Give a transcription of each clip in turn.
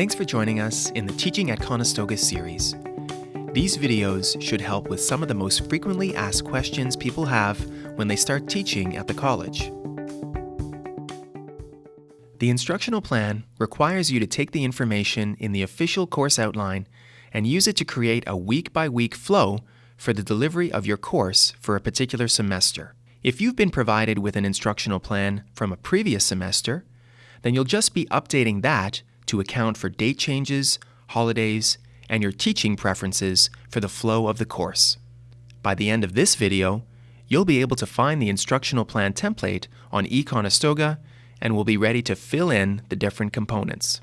Thanks for joining us in the Teaching at Conestoga series. These videos should help with some of the most frequently asked questions people have when they start teaching at the college. The instructional plan requires you to take the information in the official course outline and use it to create a week-by-week flow for the delivery of your course for a particular semester. If you've been provided with an instructional plan from a previous semester, then you'll just be updating that to account for date changes, holidays, and your teaching preferences for the flow of the course. By the end of this video, you'll be able to find the instructional plan template on eConestoga and will be ready to fill in the different components.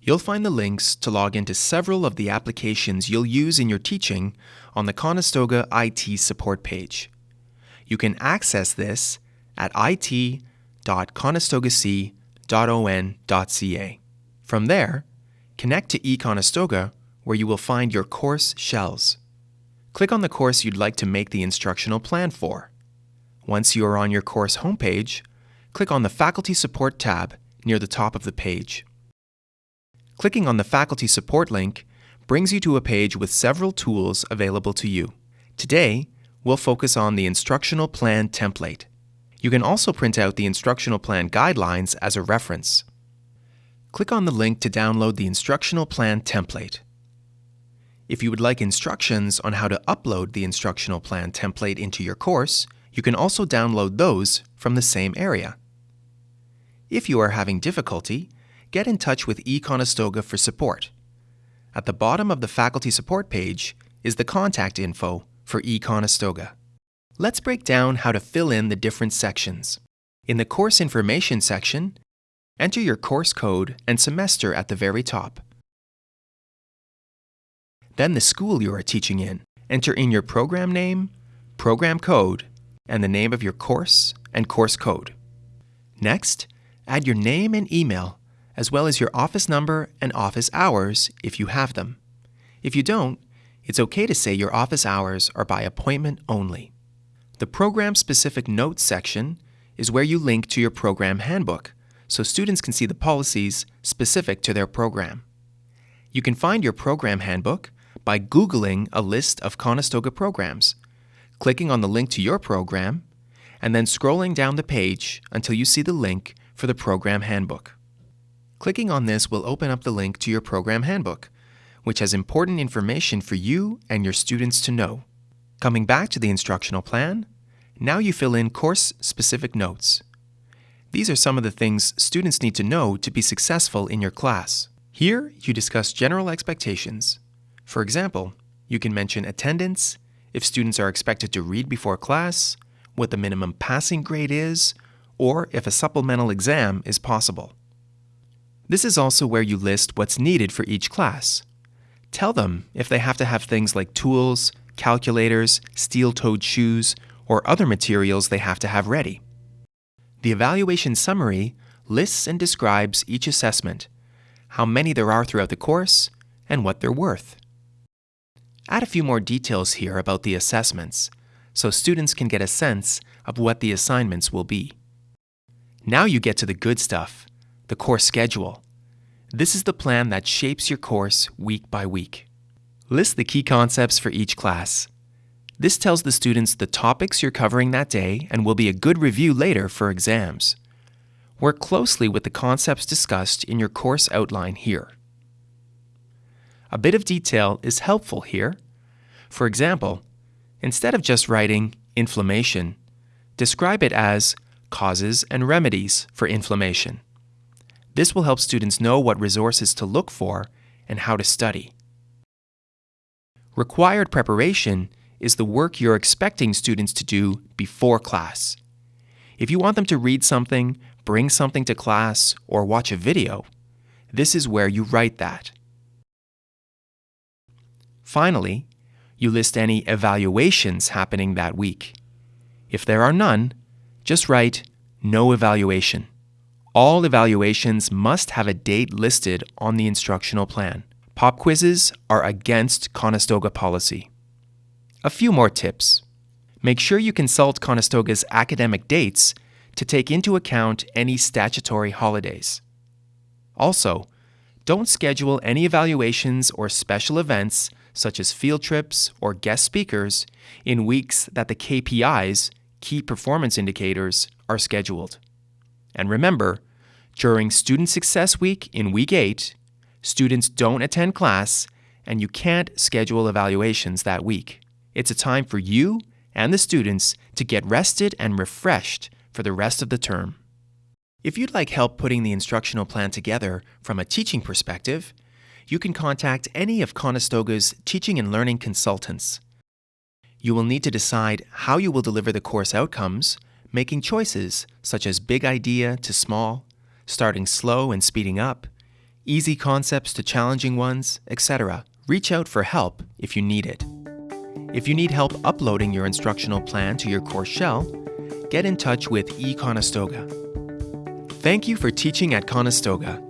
You'll find the links to log into several of the applications you'll use in your teaching on the Conestoga IT support page. You can access this at it.conestogac.on.ca. From there, connect to eConestoga where you will find your course shells. Click on the course you'd like to make the instructional plan for. Once you are on your course homepage, click on the Faculty Support tab near the top of the page. Clicking on the Faculty Support link brings you to a page with several tools available to you. Today, we'll focus on the Instructional Plan template. You can also print out the Instructional Plan guidelines as a reference. Click on the link to download the Instructional Plan template. If you would like instructions on how to upload the Instructional Plan template into your course, you can also download those from the same area. If you are having difficulty, get in touch with eConestoga for support. At the bottom of the faculty support page is the contact info for eConestoga. Let's break down how to fill in the different sections. In the course information section, enter your course code and semester at the very top. Then the school you are teaching in. Enter in your program name, program code, and the name of your course and course code. Next, add your name and email, as well as your office number and office hours if you have them. If you don't, it's okay to say your office hours are by appointment only. The Program-Specific Notes section is where you link to your program handbook, so students can see the policies specific to their program. You can find your program handbook by Googling a list of Conestoga programs, clicking on the link to your program, and then scrolling down the page until you see the link for the program handbook. Clicking on this will open up the link to your program handbook, which has important information for you and your students to know. Coming back to the instructional plan, now you fill in course-specific notes. These are some of the things students need to know to be successful in your class. Here, you discuss general expectations, for example, you can mention attendance, if students are expected to read before class, what the minimum passing grade is, or if a supplemental exam is possible. This is also where you list what's needed for each class. Tell them if they have to have things like tools, calculators, steel-toed shoes, or other materials they have to have ready. The evaluation summary lists and describes each assessment, how many there are throughout the course, and what they're worth. Add a few more details here about the assessments, so students can get a sense of what the assignments will be. Now you get to the good stuff, the course schedule. This is the plan that shapes your course week by week. List the key concepts for each class. This tells the students the topics you're covering that day and will be a good review later for exams. Work closely with the concepts discussed in your course outline here. A bit of detail is helpful here. For example, instead of just writing inflammation, describe it as causes and remedies for inflammation. This will help students know what resources to look for and how to study. Required preparation is the work you're expecting students to do before class. If you want them to read something, bring something to class, or watch a video, this is where you write that. Finally, you list any evaluations happening that week. If there are none, just write no evaluation. All evaluations must have a date listed on the instructional plan. Pop quizzes are against Conestoga policy. A few more tips. Make sure you consult Conestoga's academic dates to take into account any statutory holidays. Also, Don't schedule any evaluations or special events, such as field trips or guest speakers, in weeks that the KPIs, key performance indicators, are scheduled. And remember, during Student Success Week in Week 8, students don't attend class and you can't schedule evaluations that week. It's a time for you and the students to get rested and refreshed for the rest of the term. If you'd like help putting the instructional plan together from a teaching perspective, you can contact any of Conestoga's teaching and learning consultants. You will need to decide how you will deliver the course outcomes, making choices such as big idea to small, starting slow and speeding up, easy concepts to challenging ones, etc. Reach out for help if you need it. If you need help uploading your instructional plan to your course shell, get in touch with eConestoga. Thank you for teaching at Conestoga